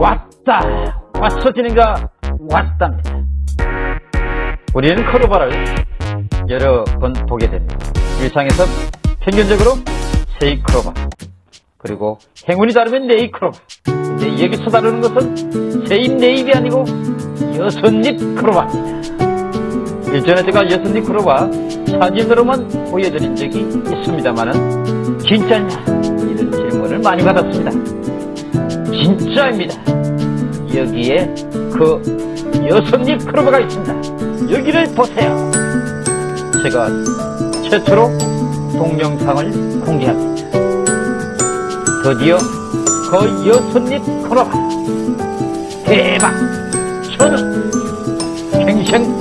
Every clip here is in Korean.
왔다. 왔어지는가? 왔답니다. 우리는 크로바를 여러 번 보게 됩니다. 일상에서 평균적으로 세이크로바 그리고 행운이 다르면 네이크로바. 근데 여기서 다루는 것은 세입 네입이 아니고 여섯잎 크로바입니다 일전에 제가 여섯잎 크로바 사진으로만 보여드린 적이 있습니다만은 진짜냐? 이런 질문을 많이 받았습니다 진짜입니다. 여기에 그 여섯잎 크로바가 있습니다. 여기를 보세요. 제가 최초로 동영상을 공개합니다. 드디어 그 여섯잎 크로바 대박! 저는 평생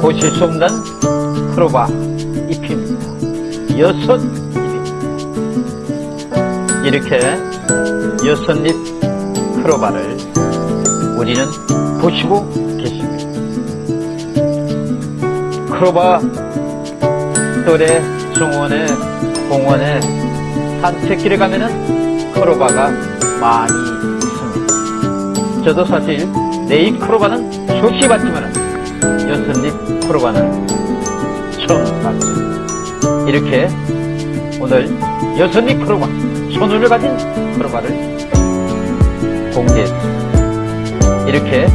보실 수 없는 크로바 잎입니다. 여섯 잎입니다. 이렇게 여섯잎 크로바를 우리는 보시고 계십니다 크로바 또래 중원에 공원에 산책길에 가면은 크로바가 많이 있습니다. 저도 사실 네잎 크로바는 좋게 봤지만 여섯잎 크로바는 처음 봤습니다. 이렇게 오늘 여섯잎 크로바 손운을 가진 크로바를 공개했습니다. 이렇게